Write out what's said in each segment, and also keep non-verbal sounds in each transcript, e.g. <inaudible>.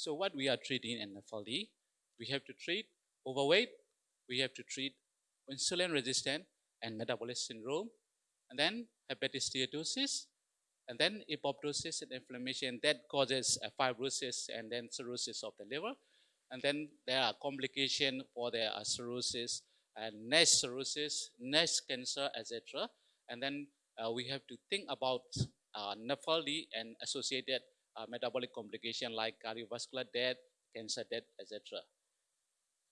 So what we are treating in NAFLD, we have to treat overweight, we have to treat insulin resistant and metabolic syndrome, and then hepatitis steatosis, and then apoptosis and inflammation that causes fibrosis and then cirrhosis of the liver. And then there are complications for the uh, cirrhosis and NASH cirrhosis, NASH cancer, etc. And then uh, we have to think about uh, NAFLD and associated uh, metabolic complication like cardiovascular death, cancer death, etc.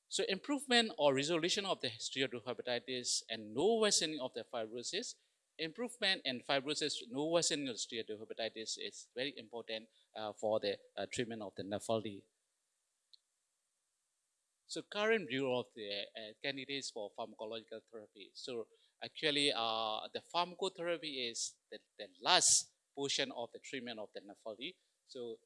So improvement or resolution of the steatohepatitis and no worsening of the fibrosis improvement in fibrosis, no worsening of steatohepatitis is very important uh, for the uh, treatment of the NAFLD. So current view of the uh, candidates for pharmacological therapy. So actually uh, the pharmacotherapy is the, the, last portion of the treatment of the NAFLD. So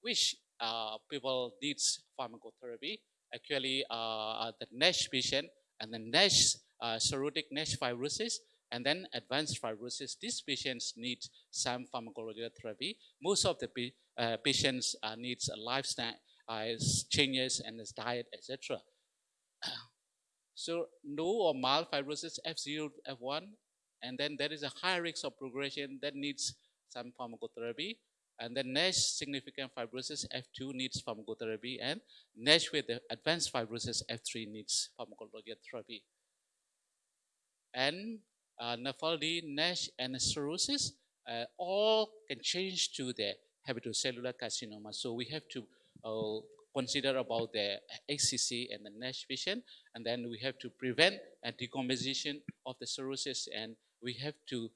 which uh, people needs pharmacotherapy? Actually uh, the NASH patient and the NASH, cirrhotic NASH fibrosis and then advanced fibrosis, these patients need some pharmacological therapy. Most of the uh, patients uh, needs a lifestyle uh, changes and his diet, etc. <clears throat> So no or mild fibrosis F0, F1, and then there is a high risk of progression that needs some pharmacotherapy. And then NASH significant fibrosis F2 needs pharmacotherapy, and NASH with the advanced fibrosis F3 needs pharmacological therapy. And uh, NAFLD, NASH, and cirrhosis, uh, all can change to the hepatocellular carcinoma. So we have to uh, consider about the HCC and the NASH patient, and then we have to prevent a decomposition of the cirrhosis, and we have to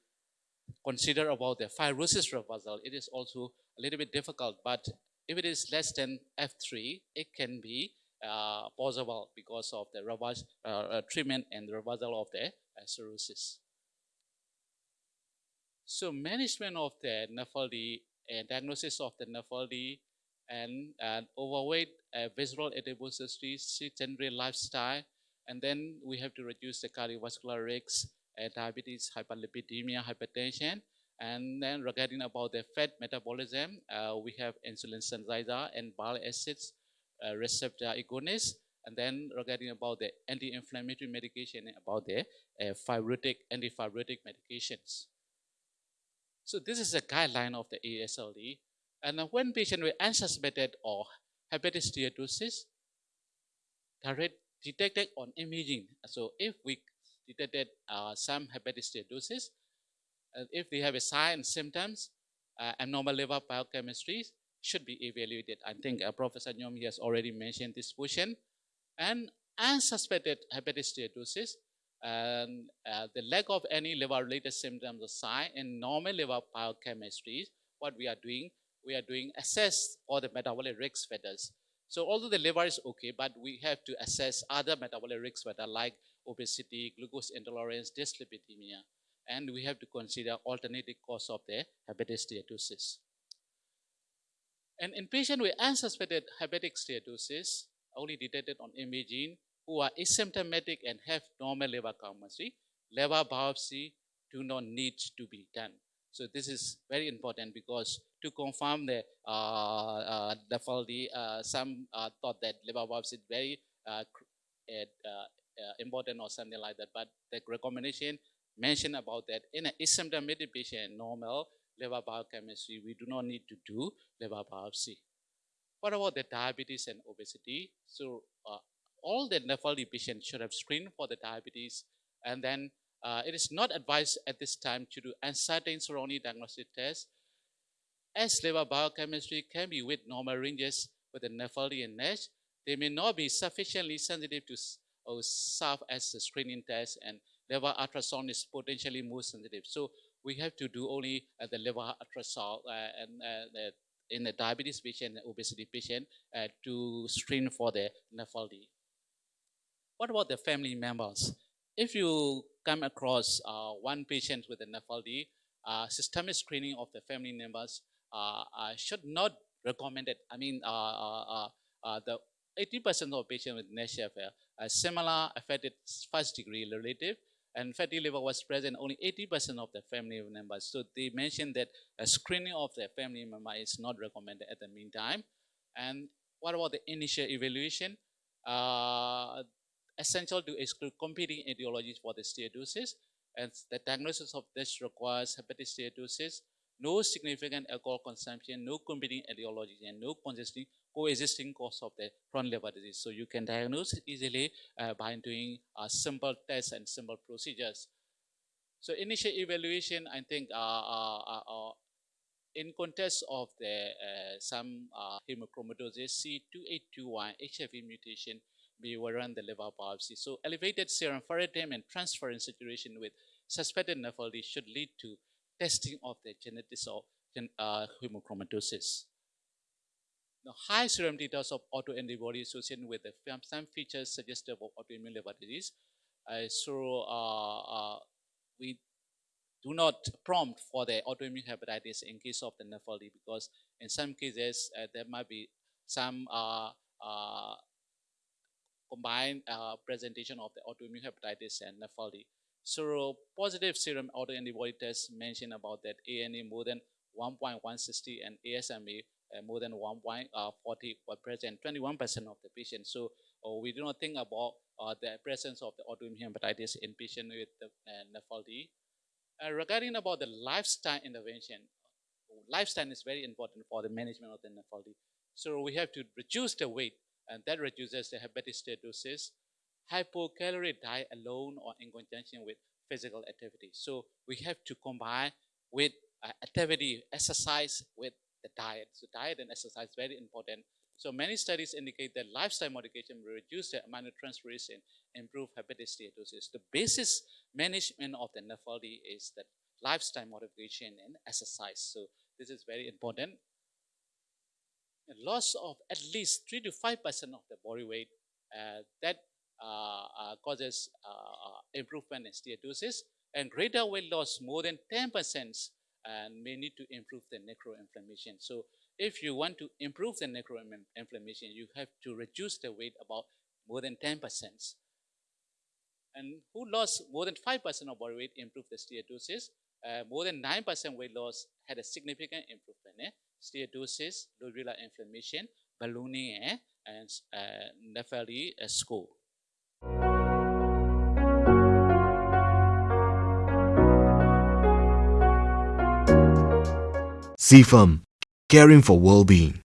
consider about the fibrosis reversal. It is also a little bit difficult, but if it is less than F3, it can be uh, possible because of the reverse, uh, uh treatment and reversal of the uh, cirrhosis. So management of the NAFLD and diagnosis of the NAFLD and uh, overweight, uh, visceral adiposity, sedentary lifestyle, and then we have to reduce the cardiovascular risk, uh, diabetes, hyperlipidemia, hypertension, and then regarding about the fat metabolism, uh, we have insulin sensitizer and bile acids uh, receptor agonist, and then regarding about the anti-inflammatory medication, about the uh, fibrotic, anti-fibrotic medications. So this is a guideline of the ASLD. And when patient with unsuspected or hepatic steatosis, direct detected on imaging. So if we detected uh, some hepatic steatosis, if they have a sign and symptoms, uh, abnormal liver biochemistry should be evaluated. I think uh, Professor Nyom has already mentioned this portion. And unsuspected hepatic steatosis, and uh, the lack of any liver-related symptoms or sign in normal liver biochemistry, what we are doing, we are doing assess all the metabolic risk factors. So although the liver is okay, but we have to assess other metabolic risk factors like obesity, glucose intolerance, dyslipidemia, and we have to consider alternative cause of the hepatic steatosis. And in patients with unsuspected hepatic steatosis, only detected on imaging, who are asymptomatic and have normal liver chemistry, liver biopsy do not need to be done. So this is very important because to confirm the uh, uh, uh, some uh, thought that liver biopsy is very uh, uh, important or something like that. But the recommendation mentioned about that in an asymptomatic patient, normal liver biochemistry, we do not need to do liver biopsy. What about the diabetes and obesity? So all the NAFLD patients should have screened for the diabetes. And then uh, it is not advised at this time to do uncertain surrounding diagnostic tests as liver biochemistry can be with normal ranges with the NAFLD and NASH. They may not be sufficiently sensitive to or serve as a screening test and liver ultrasound is potentially more sensitive. So we have to do only uh, the liver ultrasound uh, and uh, the, in the diabetes patient and obesity patient uh, to screen for the NAFLD. What about the family members? If you come across uh, one patient with a NAFLD, uh, systemic screening of the family members should not recommend it. I mean, the 80% of patients with NASH are similar affected first degree relative and fatty liver was present only 80% of the family members. So they mentioned that a screening of the family member is not recommended at the meantime. And what about the initial evaluation? Uh, essential to exclude competing etiologies for the steatosis. And the diagnosis of this requires hepatic steatosis, no significant alcohol consumption, no competing etiologies, and no coexisting, coexisting cause of the chronic liver disease. So you can diagnose easily uh, by doing uh, simple tests and simple procedures. So initial evaluation, I think, uh, uh, uh, uh in context of the some hemochromatosis C282Y HFE mutation, we will run the liver biopsy. So elevated serum ferritin and transferrin saturation with suspected NAFLD should lead to testing of the genetics of uh, hemochromatosis. The high serum titers of autoantibody associated with the, some features suggestive of autoimmune liver disease. Uh, so uh, uh, we do not prompt for the autoimmune hepatitis in case of the NAFLD because in some cases uh, there might be some uh, combined presentation of the autoimmune hepatitis and NAFLD. So positive serum autoantibody tests mentioned about that ANA more than 1.160 and ASMA uh, more than 1.40 were present, 21% of the patients. So uh, we do not think about uh, the presence of the autoimmune hepatitis in patients with the uh. Uh, regarding about the lifestyle intervention, lifestyle is very important for the management of the NAFLD. So we have to reduce the weight, and that reduces the hepatic steatosis, hypocaloric diet alone or in conjunction with physical activity. So we have to combine with uh, activity, exercise with the diet. So diet and exercise very important. So many studies indicate that lifestyle modification will reduce the amount aminotransferase and improve hepatic steatosis. The basis management of the NAFLD is that lifestyle modification and exercise. So this is very important. A loss of at least 3 to 5% of the body weight uh, that causes uh, improvement in steatosis and greater weight loss more than 10% and may need to improve the necroinflammation. So if you want to improve the necroinflammation, you have to reduce the weight about more than 10%. And who lost more than 5% of body weight improved the steatosis. Uh, more than 9% weight loss had a significant improvement. Eh? Steatosis, lobular inflammation, ballooning, eh? and uh, NAFLD uh, score. CFAM, caring for well-being.